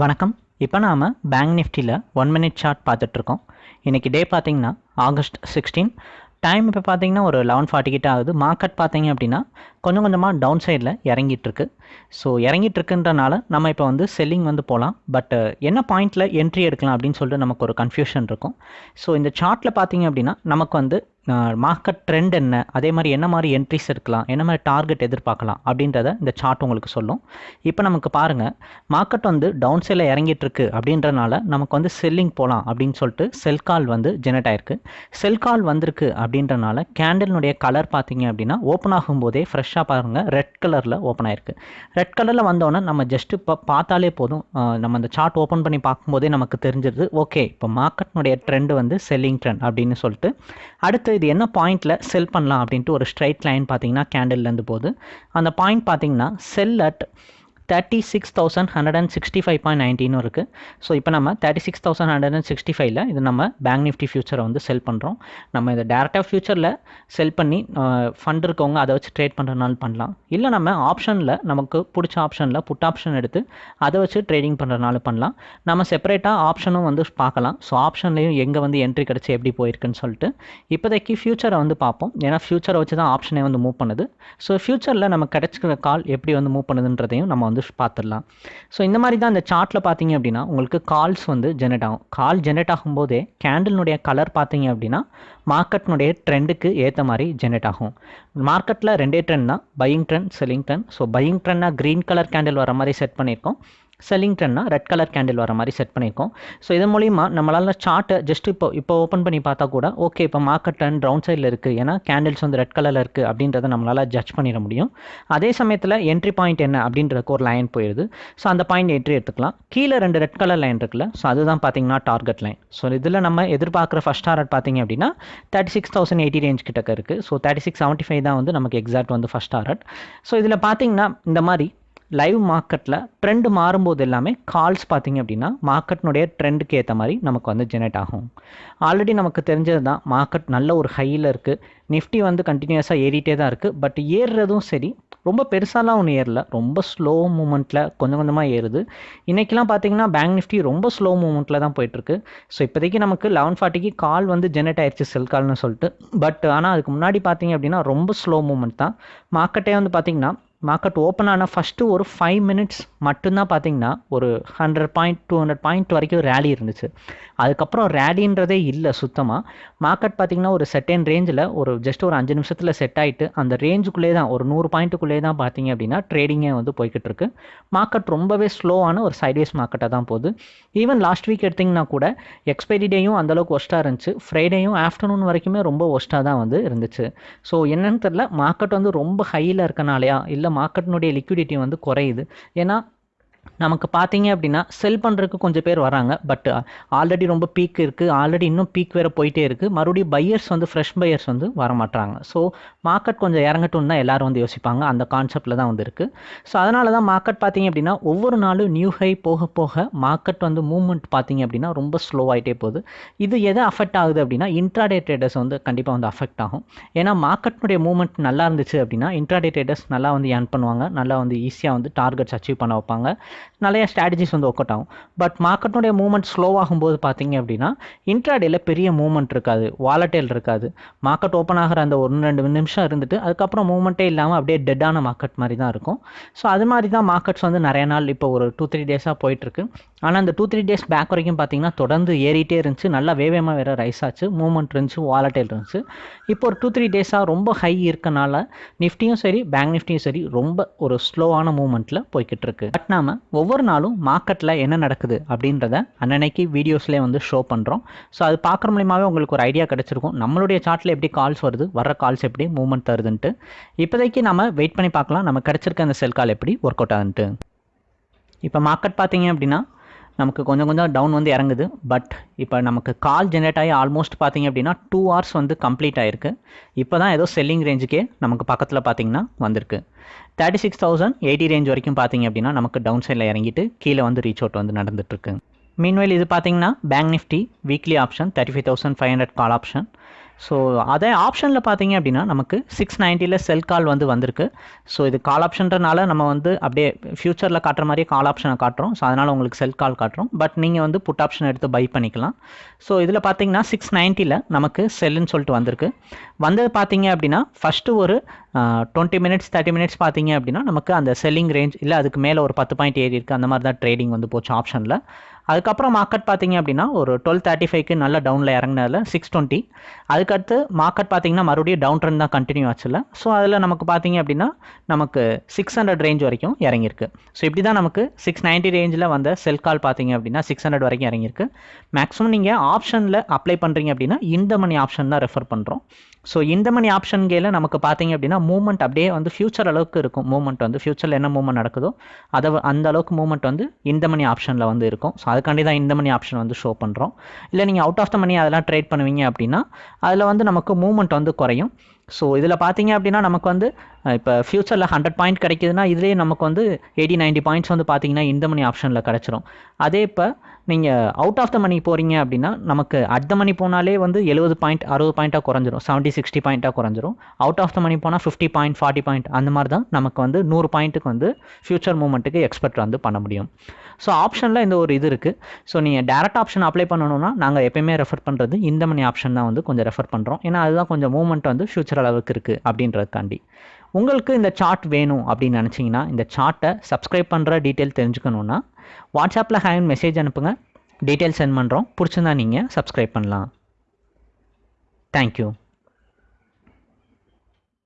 வணக்கம். இப்போ நாம் பேங்க் நிஃப்டியில் ஒன் மினிட் சார்ட் பார்த்துட்ருக்கோம். இன்றைக்கி டே பார்த்திங்கன்னா ஆகஸ்ட் சிக்ஸ்டீன் டைம் இப்போ பார்த்தீங்கன்னா ஒரு லெவன் ஃபார்ட்டி கிட்ட ஆகுது. மார்க்கெட் பார்த்திங்க அப்படின்னா கொஞ்சம் கொஞ்சமாக டவுன் சைடில் இறங்கிட்டுருக்கு ஸோ இறங்கிட்டுருக்குன்றனால நம்ம இப்போ வந்து செல்லிங் வந்து போகலாம் பட் என்ன பாயிண்டில் என்ட்ரி எடுக்கலாம் அப்படின்னு சொல்லிட்டு நமக்கு ஒரு கன்ஃபியூஷன் இருக்கும். ஸோ இந்த சார்ட்டில் பார்த்தீங்க அப்படின்னா நமக்கு வந்து மார்க்கெட் ட்ரெண்ட் என்ன அதே மாதிரி என்ன மாதிரி என்ட்ரிஸ் இருக்கலாம் என்ன மாதிரி டார்கெட் எதிர்பார்க்கலாம் அப்படின்றத இந்த சார்ட் உங்களுக்கு சொல்லும். இப்போ நமக்கு பாருங்கள் மார்க்கெட் வந்து டவுன் சைடில் இறங்கிட்டுருக்கு அப்படின்றனால நமக்கு வந்து செல்லிங் போகலாம் அப்படின்னு சொல்லிட்டு செல் கால் வந்து ஜெனரேட் ஆயிருக்கு. செல் கால் வந்திருக்கு அப்படின்றனால கேண்டலினுடைய கலர் பார்த்தீங்க அப்படின்னா ஓப்பன் ஆகும்போதே ஃப்ரெஷ்ஷாக பாருங்கள் ரெட் கலரில் ஓப்பன் ஆயிருக்கு. ரெட் கலரில் வந்தோன்னே நம்ம ஜஸ்ட் இப்போ பார்த்தாலே போதும். நம்ம அந்த சார்ட் ஓப்பன் பண்ணி பார்க்கும்போதே நமக்கு தெரிஞ்சிருது ஓகே இப்போ மார்க்கெட்னுடைய ட்ரெண்ட் வந்து செல்லிங் ட்ரெண்ட் அப்படின்னு சொல்லிட்டு அடுத்து இது என்ன பாயிண்டில் செல் பண்ணலாம் அப்படின்ட்டு ஒரு ஸ்ட்ரைட் லைன் பார்த்தீங்கன்னா கேண்டில்லேருந்து போகுது. அந்த பாயிண்ட் பார்த்தீங்கன்னா sell at thirty six thousand hundred and sixty five point நைன்டீனும் இருக்குது ஸோ இப்போ நம்ம thirty six thousand hundred and sixty ஃபைவ்ல இது நம்ம பேங்க் நிஃப்டி ஃபியூச்சரை வந்து செல் பண்ணுறோம் நம்ம இதை டேரெக்டாக ஃபியூச்சரில் செல் பண்ணி ஃபண்ட் இருக்கவங்க அதை வச்சு ட்ரேட் பண்ணுறதுனால பண்ணலாம். இல்லை நம்ம ஆப்ஷனில் நமக்கு பிடிச்ச ஆப்ஷனில் புட் ஆப்ஷன் எடுத்து அதை வச்சு ட்ரேடிங் பண்ணுறதுனால பண்ணலாம். நம்ம செப்பரேட்டாக ஆப்ஷனும் வந்து பார்க்கலாம். ஸோ ஆப்ஷன்லேயும் எங்கே வந்து என்ட்ரி கிடச்சி எப்படி போயிருக்குன்னு சொல்லிட்டு இப்போதைக்கு ஃபியூச்சரை வந்து பார்ப்போம். ஏன்னா ஃபியூச்சரை வச்சு தான் ஆப்ஷனே வந்து மூவ் பண்ணுது. ஸோ ஃபியூச்சரில் நம்ம கிடச்சிக்கிற கால் எப்படி வந்து மூவ் பண்ணுதுன்றதையும் நம்ம வந்து பார்த்துடலாம். ஸோ இந்த மாதிரி தான் இந்த சார்ட்டில் பார்த்தீங்க அப்படின்னா உங்களுக்கு கால்ஸ் வந்து ஜெனரேட் ஆகும். கால் ஜெனரேட் ஆகும்போதே கேண்டில்னுடைய கலர் பார்த்தீங்க அப்படின்னா மார்க்கெட்னுடைய ட்ரெண்டுக்கு ஏற்ற மாதிரி ஜெனரேட் ஆகும். மார்க்கெட்டில் ரெண்டே ட்ரெண்ட் தான். Buying trend selling trend so buying ட்ரெண்ட்னா green colour candle வர மாதிரி செட் பண்ணியிருக்கோம். செல்லிங் ட்ரெண்ட்னா ரெட் கலர் கேண்டில் வர மாதிரி செட் பண்ணியிருக்கோம் ஸோ இதன் மூலிமா நம்மளால் சார்ட்டை ஜஸ்ட் இப்போ இப்போ ஓப்பன் பண்ணி பார்த்தா கூட ஓகே இப்போ மார்க்கெட் ட்ரெண்ட் ரவுண்ட் சைடில் இருக்குது ஏன்னா கேண்டில்ஸ் வந்து ரெட் கலரில் இருக்குது அப்படின்றத நம்மளால் ஜட்ஜ் பண்ணிட முடியும். அதே சமயத்தில் என்ட்ரி பாயிண்ட் என்ன அப்படின்றதுக்கு ஒரு லைன் போயிடுது ஸோ அந்த பாயிண்ட் என்ட்ரி எடுத்துக்கலாம். கீழே ரெண்டு ரெட் கலர் லைன் இருக்குல்ல ஸோ அதுதான் பார்த்தீங்கன்னா டார்கெட் லைன் ஸோ இதில் நம்ம எதிர்பார்க்குற ஃபஸ்ட் டார்கெட் பார்த்தீங்க அப்படின்னா thirty six thousand eighty range கிட்டக்க இருக்குது so thirty six seventy five தான் வந்து நமக்கு எக்ஸாக்ட் வந்து ஃபஸ்ட் டார்கெட் ஸோ இதில் பார்த்தீங்கன்னா இந்த மாதிரி லைவ் மார்க்கெட்டில் ட்ரெண்ட் மாறும்போது எல்லாமே கால்ஸ் பார்த்தீங்க அப்படின்னா மார்க்கெட்னுடைய ட்ரெண்டுக்கு ஏற்ற மாதிரி நமக்கு வந்து ஜெனரேட் ஆகும். ஆல்ரெடி நமக்கு தெரிஞ்சது தான் மார்க்கெட் நல்ல ஒரு ஹையில் இருக்குது நிஃப்டி வந்து கண்டினியூஸாக ஏறிட்டே தான் இருக்குது பட் ஏறுறதும் சரி ரொம்ப பெருசாலாம் ஒன்று ஏறல. ரொம்ப ஸ்லோ மூமெண்ட்டில் கொஞ்சம் கொஞ்சமாக ஏறுது. இன்றைக்கெலாம் பார்த்தீங்கன்னா பேங்க் நிஃப்டி ரொம்ப ஸ்லோ மூமெண்ட்டில் தான் போயிட்டுருக்கு. ஸோ இப்போதைக்கு நமக்கு லெவன் ஃபார்ட்டிக்கு கால் வந்து ஜெனரேட் ஆயிடுச்சு செல் கால்னு சொல்லிட்டு. பட் ஆனால் அதுக்கு முன்னாடி பார்த்தீங்க அப்படின்னா ரொம்ப ஸ்லோ மூமெண்ட் தான். மார்க்கெட்டே வந்து பார்த்திங்கன்னா மார்க்கெட் ஓப்பன் ஆன ஃபஸ்ட்டு ஒரு ஃபைவ் மினிட்ஸ் மட்டும்தான் பார்த்தீங்கன்னா ஒரு hundred point two hundred point வரைக்கும் ரேலி இருந்துச்சு. அதுக்கப்புறம் ரேலின்றதே இல்லை சுத்தமாக மார்க்கெட் பார்த்திங்கன்னா ஒரு செட்டன் ரேஞ்சில் ஒரு ஜஸ்ட் ஒரு அஞ்சு நிமிஷத்தில் செட் ஆகிட்டு அந்த ரேஞ்சுக்குள்ளே தான் ஒரு நூறு பாயிண்ட்டுக்குள்ளே தான் பார்த்தீங்க அப்படின்னா ட்ரேடிங்கே வந்து போய்கிட்டு இருக்கு. மார்க்கெட் ரொம்பவே ஸ்லோவான ஒரு சைட்வேஸ் மார்க்கெட்டாக தான் போகுது. ஈவன் லாஸ்ட் வீக் எடுத்திங்கன்னா கூட எக்ஸ்பைரி டேயும் அந்தளவுக்கு ஒஸ்ட்டாக இருந்துச்சு. ஃப்ரைடேயும் ஆஃப்டர்நூன் வரைக்குமே ரொம்ப ஒஸ்ட்டாக தான் வந்து இருந்துச்சு. ஸோ என்னன்னு தெரில மார்க்கெட் வந்து ரொம்ப ஹையில் இருக்கனாலையா இல்லை மார்க்கெட்னுடைய லிக்விடிட்டி வந்து குறையுது. ஏன்னா நமக்கு பார்த்தீங்க அப்படின்னா செல் பண்ணுறதுக்கு கொஞ்சம் பேர் வராங்க. பட் ஆல்ரெடி ரொம்ப பீக் இருக்குது ஆல்ரெடி இன்னும் பீக் வேறு போயிட்டே இருக்குது மறுபடியும் பையர்ஸ் வந்து ஃப்ரெஷ் பையர்ஸ் வந்து வரமாட்டாங்க ஸோ மார்க்கெட் கொஞ்சம் இறங்கட்டும் தான் எல்லோரும் வந்து யோசிப்பாங்க. அந்த கான்செப்டில் தான் வந்து இருக்குது ஸோ அதனால தான் மார்க்கெட் பார்த்தீங்க அப்படின்னா ஒவ்வொரு நாளும் நியூ ஹை போக போக மார்க்கெட் வந்து மூவ்மெண்ட் பார்த்தீங்க அப்படின்னா ரொம்ப ஸ்லோ ஆகிட்டே போகுது. இது எதை அஃபெக்ட் ஆகுது அப்படின்னா இன்ட்ராடே ட்ரேடர்ஸ் வந்து கண்டிப்பாக வந்து அஃபெக்ட் ஆகும். ஏன்னா மார்க்கெட்னுடைய மூவ்மெண்ட் நல்லா இருந்துச்சு அப்படின்னா இன்ட்ராடே ட்ரேடர்ஸ் நல்லா வந்து ஏர்ன் பண்ணுவாங்க. நல்லா வந்து ஈஸியாக வந்து டார்கெட்ஸ் அச்சீவ் பண்ண வைப்பாங்க. நிறைய ஸ்ட்ராட்டஜிஸ் வந்து ஒர்க் அவுட் ஆகும் பட் மார்க்கெட்டுடைய மூவ்மெண்ட் ஸ்லோ ஆகும்போது பார்த்தீங்க அப்படின்னா இன்ட்ராடேல பெரிய மூவ்மெண்ட் இருக்காது. வாலட்டைல் இருக்காது. மார்க்கெட் ஓப்பன் ஆகிற அந்த ஒன்று ரெண்டு நிமிஷம் இருந்துட்டு அதுக்கப்புறம் மூவ்மெண்ட்டே இல்லாமல் அப்படியே டெட்டான மார்க்கெட் மாதிரி தான் இருக்கும். ஸோ அது மாதிரி தான் மார்க்கெட்ஸ் வந்து நிறைய நாள் இப்போ ஒரு டூ த்ரீ டேஸாக போயிட்டுருக்கு ஆனால் அந்த டூ த்ரீ டேஸ் பேக் வரைக்கும் பார்த்தீங்கன்னா தொடர்ந்து ஏறிட்டே இருந்துச்சு. நல்லா வேவேமாக வேறு ரைஸ் ஆச்சு. மூவ்மெண்ட் இருந்துச்சு வாலட்டைல் இருந்துச்சு. இப்போ ஒரு டூ த்ரீ டேஸாக ரொம்ப ஹை இருக்கனால நிஃப்டியும் சரி பேங்க் நிஃப்டியும் சரி ரொம்ப ஒரு ஸ்லோவான மூவ்மெண்ட்டில் போய்கிட்டு இருக்கு பட் நாம ஒவ்வொரு நாளும் மார்க்கெட்டில் என்ன நடக்குது அப்படின்றத அன்னன்னைக்கு வீடியோஸ்லேயே வந்து ஷோ பண்ணுறோம் ஸோ அது பார்க்குற மூலியமாகவே உங்களுக்கு ஒரு ஐடியா கிடச்சிருக்கும். நம்மளுடைய சார்ட்டில் எப்படி கால்ஸ் வருது வர கால்ஸ் எப்படி மூவ்மெண்ட் தருதுன்ட்டு. இப்போதைக்கு நம்ம வெயிட் பண்ணி பார்க்கலாம். நம்ம கிடச்சிருக்க அந்த செல் கால் எப்படி ஒர்க் அவுட் ஆகுன்ட்டு இப்போ மார்க்கெட் பார்த்தீங்க அப்படின்னா நமக்கு கொஞ்சம் கொஞ்சம் டவுன் வந்து இறங்குது. பட் இப்போ நமக்கு கால் ஜென்ரேட் ஆகி ஆல்மோஸ்ட் பார்த்திங்க அப்படின்னா டூ ஹவர்ஸ் வந்து கம்ப்ளீட் ஆயிருக்கு. இப்போ தான் ஏதோ செல்லிங் ரேஞ்சுக்கே நமக்கு பக்கத்தில் பார்த்தீங்கன்னா வந்திருக்கு. Thirty six thousand eighty range வரைக்கும் பார்த்தீங்க அப்படின்னா நமக்கு டவுன் சைடில் இறங்கிட்டு கீழே வந்து ரீச் அவுட் வந்து நடந்துகிட்ருக்கு மீன்வைல் இது பார்த்தீங்கன்னா bank Nifty weekly option thirty five thousand five hundred call option so அதே ஆப்ஷனில் பார்த்தீங்க அப்படின்னா நமக்கு சிக்ஸ் நைன்ட்டியில் செல் கால் வந்து வந்திருக்கு. ஸோ இது கால் ஆப்ஷன்றனால நம்ம வந்து அப்படியே ஃப்யூச்சரில் காட்டுற மாதிரியே கால் ஆப்ஷனை காட்டுறோம். ஸோ அதனால் உங்களுக்கு செல் கால் காட்டுறோம். பட் நீங்கள் வந்து புட் ஆப்ஷன் எடுத்து பை பண்ணிக்கலாம். ஸோ இதில் பார்த்தீங்கன்னா சிக்ஸ் நைன்ட்டியில் நமக்கு செல்லுன்னு சொல்லிட்டு வந்திருக்கு. வந்தது பார்த்தீங்க அப்படின்னா ஃபஸ்ட்டு ஒரு டுவெண்ட்டி மினிட்ஸ் தேர்ட்டி மினிட்ஸ் பார்த்தீங்க அப்படின்னா நமக்கு அந்த செல்லிங் ரேஞ்ச் இல்லை அதுக்கு மேலே ஒரு பத்து பாயிண்ட் ஏறி இருக்குது அந்த மாதிரி தான் ட்ரேடிங் வந்து போச்சு ஆப்ஷனில் அதுக்கப்புறம் மார்க்கெட் பார்த்தீங்க அப்படின்னா ஒரு டுவெல் தேர்ட்டி ஃபைவ்க்கு நல்ல டவுனில் இறங்கினதில் சிக்ஸ் டுவெண்ட்டி அதுக்கடுத்து மார்க்கெட் பார்த்தீங்கன்னா மறுபடியும் டவுன் ட்ரெண்ட் தான் கண்டினியூ ஆச்சுல. ஸோ அதில் நமக்கு பார்த்தீங்க அப்படின்னா நமக்கு சிக்ஸ் ஹண்ட்ரட் ரேஞ்ச் வரைக்கும் இறங்கியிருக்கு. ஸோ இப்படி தான் நமக்கு சிக்ஸ் நைன்ட்டி ரேஞ்சில் வந்த செல் கால் பார்த்தீங்க அப்படின்னா சிக்ஸ் ஹண்ட்ரட் வரைக்கும் இறங்கியிருக்கு. மேக்ஸிமம் நீங்கள் ஆப்ஷனில் அப்ளை பண்ணுறீங்க அப்படின்னா இந்த மணி ஆப்ஷன் தான் ரெஃபர் பண்ணுறோம் ஸோ இந்த மணி ஆப்ஷன் கேல நமக்கு பார்த்தீங்க அப்படின்னா மூவ்மெண்ட் அப்படியே வந்து ஃபியூச்சர் அளவுக்கு இருக்கும். மூவ்மெண்ட் வந்து ஃபியூச்சரில் என்ன மூவ்மெண்ட் நடக்குதோ அதை அந்த அளவுக்கு மூவ்மெண்ட் வந்து இந்த மணி ஆப்ஷனில் வந்து இருக்கும். ஸோ அதுக்காண்டி தான் இந்த மணி ஆப்ஷன் வந்து ஷோ பண்ணுறோம் இல்லை நீங்கள் அவுட் ஆஃப் த மணி அதெல்லாம் ட்ரேட் பண்ணுவீங்க அப்படின்னா அதில் வந்து நமக்கு மூவ்மெண்ட் வந்து குறையும். ஸோ இதில் பார்த்தீங்க அப்படின்னா நமக்கு வந்து இப்போ ஃப்யூச்சரில் ஹண்ட்ரட் பாயிண்ட் கிடைக்குதுன்னா இதுலேயே நமக்கு வந்து எயிட்டி நைன்ட்டி பாயிண்ட்ஸ் வந்து பார்த்தீங்கன்னா இந்த மணி ஆப்ஷனில் கிடச்சிரும். அதே இப்போ நீங்கள் அவுட் ஆஃப் த மணி போகிறீங்க அப்படின்னா நமக்கு அட் த மணி போனாலே வந்து எழுபது பாயிண்ட் அறுபது பாயிண்ட்டாக குறைஞ்சிரும். செவன்ட்டி சிக்ஸ்டி பாயிண்ட்டாக குறைஞ்சிரும். அவுட் ஆஃப் த மணி போனால் ஃபிஃப்டி பாயிண்ட் ஃபார்ட்டி பாயிண்ட் அந்த மாதிரி தான் நமக்கு வந்து நூறு பாயிண்ட்டுக்கு வந்து ஃபியூச்சர் மூமெண்ட்டுக்கு எக்ஸ்பெக்ட் வந்து பண்ண முடியும். ஸோ ஆப்ஷனில் இந்த ஒரு இது இருக்குது ஸோ நீங்கள் டேரக்ட் ஆப்ஷன் அப்ளை பண்ணணும்னா நாங்கள் எப்பயுமே ரெஃபர் பண்ணுறது இந்த மணி ஆப்ஷன் தான் வந்து கொஞ்சம் ரெஃபர் பண்ணுறோம் ஏன்னா அதுதான் கொஞ்சம் மூவ்மெண்ட் வந்து ஃபியூச்சர் அளவுக்கு இருக்குது அப்படின்றதுக்காண்டி. உங்களுக்கு இந்த சார்ட் வேணும் அப்படின்னு நினச்சிங்கன்னா இந்த சார்ட்டை சப்ஸ்கிரைப் பண்ணுற டீட்டெயில் தெரிஞ்சுக்கணுன்னா வாட்ஸ்அப்பில் ஹேண்ட் மெசேஜ் அனுப்புங்க. டீட்டெயில் சென்ட் பண்ணுறோம் பிடிச்சிருந்தா நீங்கள் சப்ஸ்கிரைப் பண்ணலாம். தேங்க்யூ